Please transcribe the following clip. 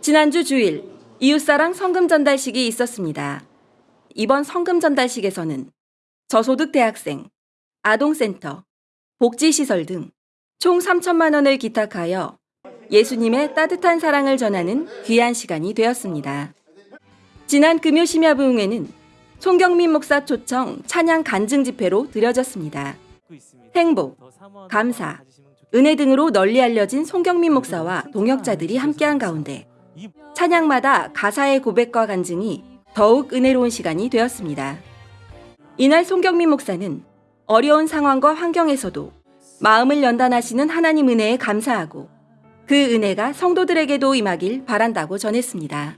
지난주 주일 이웃사랑 성금 전달식이 있었습니다. 이번 성금 전달식에서는 저소득 대학생, 아동센터, 복지시설 등 총 3천만 원을 기탁하여 예수님의 따뜻한 사랑을 전하는 귀한 시간이 되었습니다. 지난 금요 심야 부흥회는 송경민 목사 초청 찬양 간증 집회로 드려졌습니다. 행복, 감사, 은혜 등으로 널리 알려진 송경민 목사와 동역자들이 함께한 가운데 찬양마다 가사의 고백과 간증이 더욱 은혜로운 시간이 되었습니다. 이날 송경민 목사는 어려운 상황과 환경에서도 마음을 연단하시는 하나님 은혜에 감사하고 그 은혜가 성도들에게도 임하길 바란다고 전했습니다.